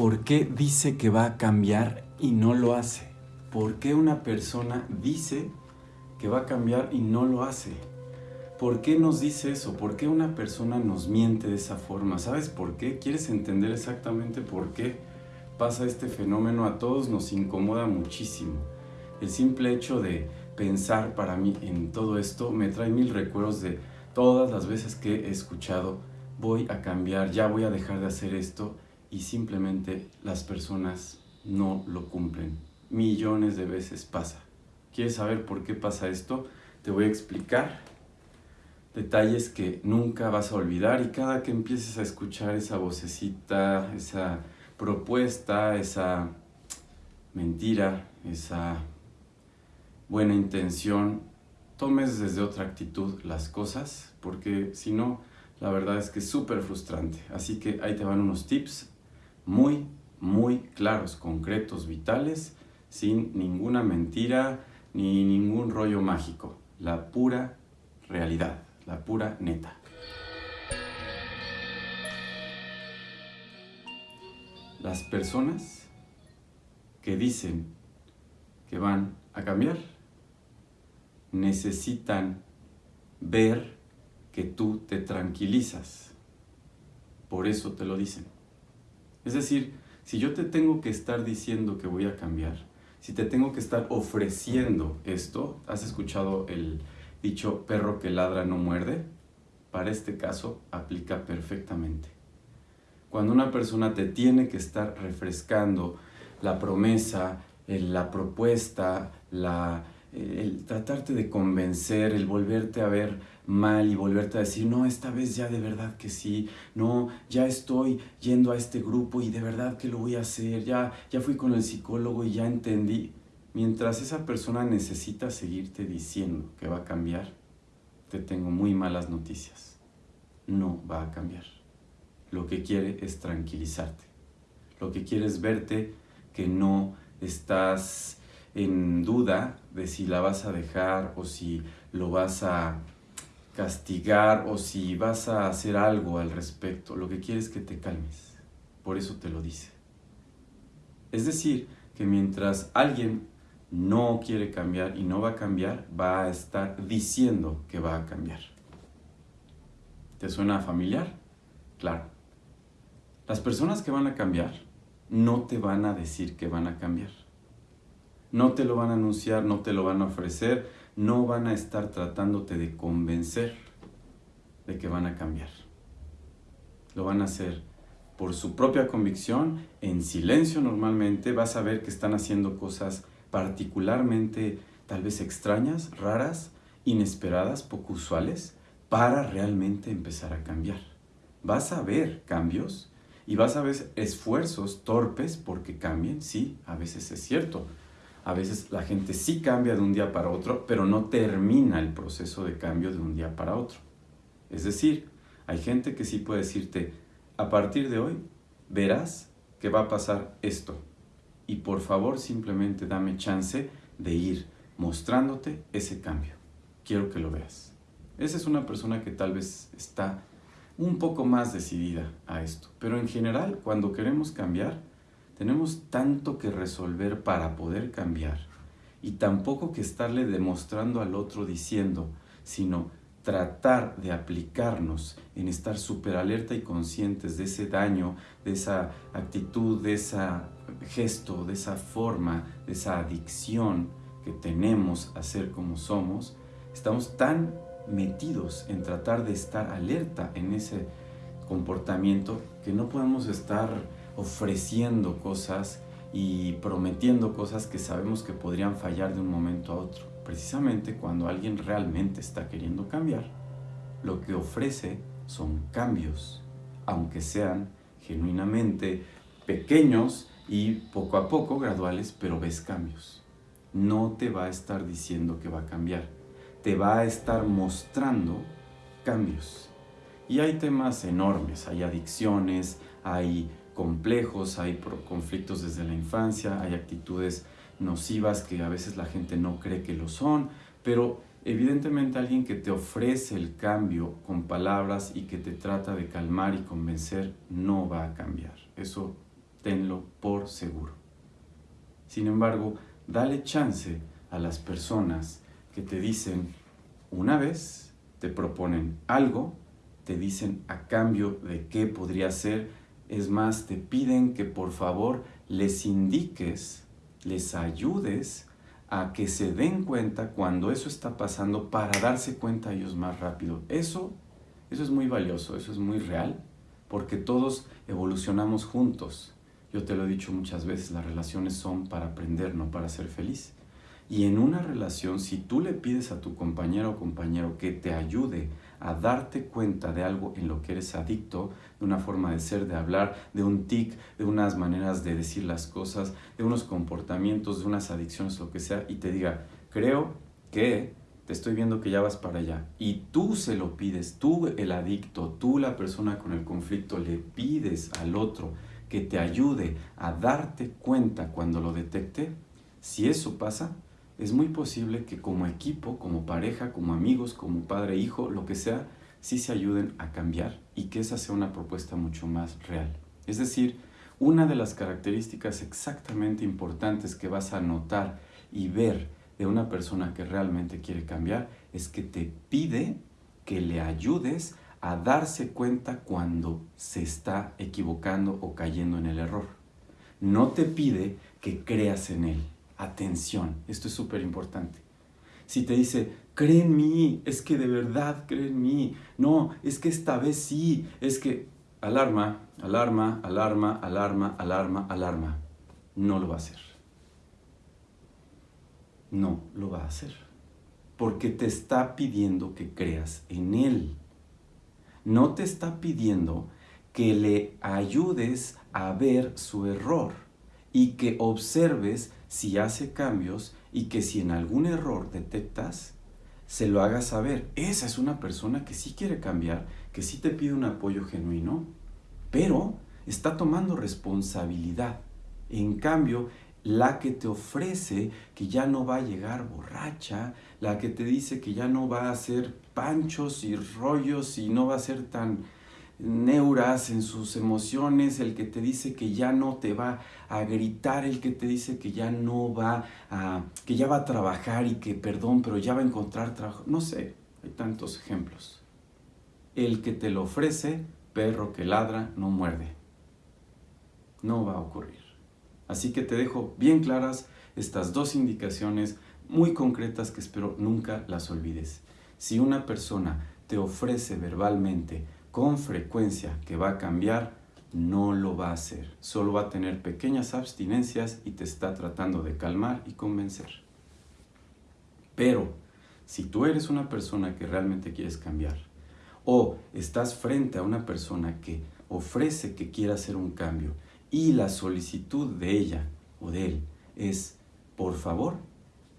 ¿Por qué dice que va a cambiar y no lo hace? ¿Por qué una persona dice que va a cambiar y no lo hace? ¿Por qué nos dice eso? ¿Por qué una persona nos miente de esa forma? ¿Sabes por qué? ¿Quieres entender exactamente por qué pasa este fenómeno? A todos nos incomoda muchísimo. El simple hecho de pensar para mí en todo esto me trae mil recuerdos de todas las veces que he escuchado voy a cambiar, ya voy a dejar de hacer esto y simplemente las personas no lo cumplen. Millones de veces pasa. ¿Quieres saber por qué pasa esto? Te voy a explicar detalles que nunca vas a olvidar y cada que empieces a escuchar esa vocecita, esa propuesta, esa mentira, esa buena intención, tomes desde otra actitud las cosas, porque si no, la verdad es que es súper frustrante. Así que ahí te van unos tips muy, muy claros, concretos, vitales, sin ninguna mentira ni ningún rollo mágico. La pura realidad, la pura neta. Las personas que dicen que van a cambiar necesitan ver que tú te tranquilizas. Por eso te lo dicen. Es decir, si yo te tengo que estar diciendo que voy a cambiar, si te tengo que estar ofreciendo esto, ¿has escuchado el dicho perro que ladra no muerde? Para este caso aplica perfectamente. Cuando una persona te tiene que estar refrescando la promesa, la propuesta, la, el tratarte de convencer, el volverte a ver mal y volverte a decir, no, esta vez ya de verdad que sí, no, ya estoy yendo a este grupo y de verdad que lo voy a hacer, ya, ya fui con el psicólogo y ya entendí. Mientras esa persona necesita seguirte diciendo que va a cambiar, te tengo muy malas noticias. No va a cambiar. Lo que quiere es tranquilizarte. Lo que quiere es verte que no estás en duda de si la vas a dejar o si lo vas a castigar o si vas a hacer algo al respecto. Lo que quiere es que te calmes. Por eso te lo dice. Es decir, que mientras alguien no quiere cambiar y no va a cambiar, va a estar diciendo que va a cambiar. ¿Te suena familiar? Claro. Las personas que van a cambiar no te van a decir que van a cambiar. No te lo van a anunciar, no te lo van a ofrecer, no van a estar tratándote de convencer de que van a cambiar. Lo van a hacer por su propia convicción, en silencio normalmente, vas a ver que están haciendo cosas particularmente tal vez extrañas, raras, inesperadas, poco usuales, para realmente empezar a cambiar. Vas a ver cambios y vas a ver esfuerzos torpes porque cambien, sí, a veces es cierto, a veces la gente sí cambia de un día para otro, pero no termina el proceso de cambio de un día para otro. Es decir, hay gente que sí puede decirte, a partir de hoy verás que va a pasar esto. Y por favor simplemente dame chance de ir mostrándote ese cambio. Quiero que lo veas. Esa es una persona que tal vez está un poco más decidida a esto. Pero en general, cuando queremos cambiar, tenemos tanto que resolver para poder cambiar y tampoco que estarle demostrando al otro diciendo, sino tratar de aplicarnos en estar súper alerta y conscientes de ese daño, de esa actitud, de ese gesto, de esa forma, de esa adicción que tenemos a ser como somos, estamos tan metidos en tratar de estar alerta en ese comportamiento que no podemos estar ofreciendo cosas y prometiendo cosas que sabemos que podrían fallar de un momento a otro. Precisamente cuando alguien realmente está queriendo cambiar, lo que ofrece son cambios, aunque sean genuinamente pequeños y poco a poco graduales, pero ves cambios. No te va a estar diciendo que va a cambiar, te va a estar mostrando cambios. Y hay temas enormes, hay adicciones, hay complejos, hay conflictos desde la infancia, hay actitudes nocivas que a veces la gente no cree que lo son, pero evidentemente alguien que te ofrece el cambio con palabras y que te trata de calmar y convencer no va a cambiar. Eso tenlo por seguro. Sin embargo, dale chance a las personas que te dicen una vez, te proponen algo, te dicen a cambio de qué podría ser, es más, te piden que por favor les indiques, les ayudes a que se den cuenta cuando eso está pasando para darse cuenta ellos más rápido. Eso, eso es muy valioso, eso es muy real, porque todos evolucionamos juntos. Yo te lo he dicho muchas veces, las relaciones son para aprender, no para ser feliz. Y en una relación, si tú le pides a tu compañero o compañero que te ayude a darte cuenta de algo en lo que eres adicto, de una forma de ser, de hablar, de un tic, de unas maneras de decir las cosas, de unos comportamientos, de unas adicciones, lo que sea, y te diga, creo que te estoy viendo que ya vas para allá, y tú se lo pides, tú el adicto, tú la persona con el conflicto, le pides al otro que te ayude a darte cuenta cuando lo detecte, si eso pasa, es muy posible que como equipo, como pareja, como amigos, como padre, hijo, lo que sea, sí se ayuden a cambiar y que esa sea una propuesta mucho más real. Es decir, una de las características exactamente importantes que vas a notar y ver de una persona que realmente quiere cambiar es que te pide que le ayudes a darse cuenta cuando se está equivocando o cayendo en el error. No te pide que creas en él. Atención, esto es súper importante. Si te dice, cree en mí, es que de verdad cree en mí. No, es que esta vez sí, es que alarma, alarma, alarma, alarma, alarma, alarma. No lo va a hacer. No lo va a hacer. Porque te está pidiendo que creas en Él. No te está pidiendo que le ayudes a ver su error y que observes si hace cambios y que si en algún error detectas, se lo hagas saber. Esa es una persona que sí quiere cambiar, que sí te pide un apoyo genuino, pero está tomando responsabilidad. En cambio, la que te ofrece que ya no va a llegar borracha, la que te dice que ya no va a hacer panchos y rollos y no va a ser tan neuras en sus emociones, el que te dice que ya no te va a gritar, el que te dice que ya no va a, que ya va a trabajar y que perdón, pero ya va a encontrar trabajo. No sé, hay tantos ejemplos. El que te lo ofrece, perro que ladra, no muerde. No va a ocurrir. Así que te dejo bien claras estas dos indicaciones muy concretas que espero nunca las olvides. Si una persona te ofrece verbalmente con frecuencia que va a cambiar, no lo va a hacer. Solo va a tener pequeñas abstinencias y te está tratando de calmar y convencer. Pero si tú eres una persona que realmente quieres cambiar o estás frente a una persona que ofrece que quiera hacer un cambio y la solicitud de ella o de él es, por favor,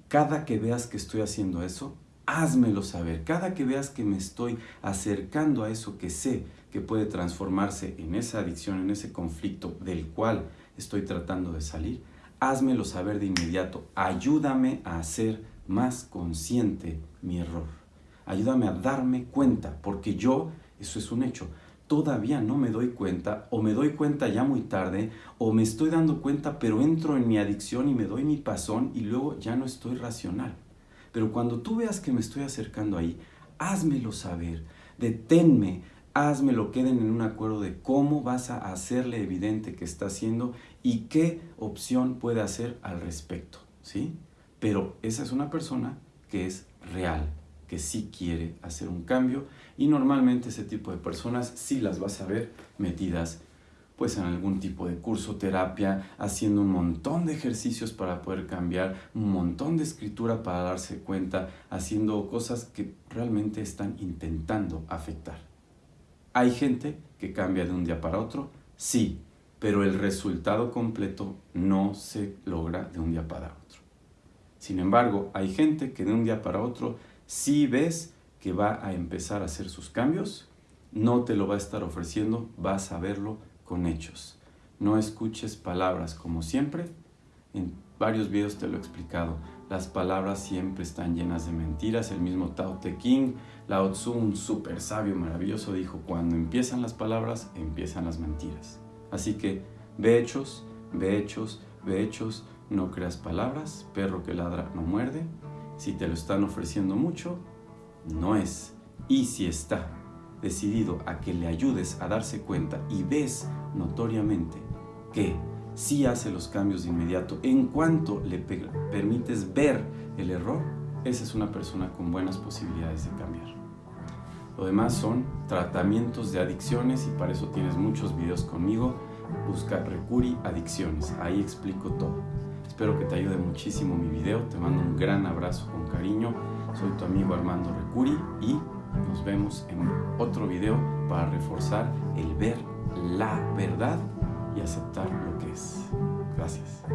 cada que veas que estoy haciendo eso, házmelo saber. Cada que veas que me estoy acercando a eso que sé que puede transformarse en esa adicción, en ese conflicto del cual estoy tratando de salir, házmelo saber de inmediato. Ayúdame a hacer más consciente mi error. Ayúdame a darme cuenta, porque yo, eso es un hecho, todavía no me doy cuenta o me doy cuenta ya muy tarde o me estoy dando cuenta pero entro en mi adicción y me doy mi pasón y luego ya no estoy racional. Pero cuando tú veas que me estoy acercando ahí, házmelo saber, deténme, házmelo, queden en un acuerdo de cómo vas a hacerle evidente que está haciendo y qué opción puede hacer al respecto, ¿sí? Pero esa es una persona que es real, que sí quiere hacer un cambio y normalmente ese tipo de personas sí las vas a ver metidas pues en algún tipo de curso, terapia, haciendo un montón de ejercicios para poder cambiar, un montón de escritura para darse cuenta, haciendo cosas que realmente están intentando afectar. ¿Hay gente que cambia de un día para otro? Sí, pero el resultado completo no se logra de un día para otro. Sin embargo, hay gente que de un día para otro sí ves que va a empezar a hacer sus cambios, no te lo va a estar ofreciendo, vas a verlo con hechos. No escuches palabras como siempre. En varios videos te lo he explicado. Las palabras siempre están llenas de mentiras. El mismo Tao Te King, Lao Tzu, un súper sabio maravilloso, dijo, cuando empiezan las palabras, empiezan las mentiras. Así que Ve hechos, ve hechos, ve hechos, no creas palabras, perro que ladra no muerde. Si te lo están ofreciendo mucho, no es. Y si está decidido a que le ayudes a darse cuenta y ves notoriamente que sí hace los cambios de inmediato en cuanto le permites ver el error, esa es una persona con buenas posibilidades de cambiar. Lo demás son tratamientos de adicciones y para eso tienes muchos videos conmigo. Busca Recuri Adicciones, ahí explico todo. Espero que te ayude muchísimo mi video, te mando un gran abrazo con cariño. Soy tu amigo Armando Recuri y nos vemos en otro video para reforzar el ver la verdad y aceptar lo que es. Gracias.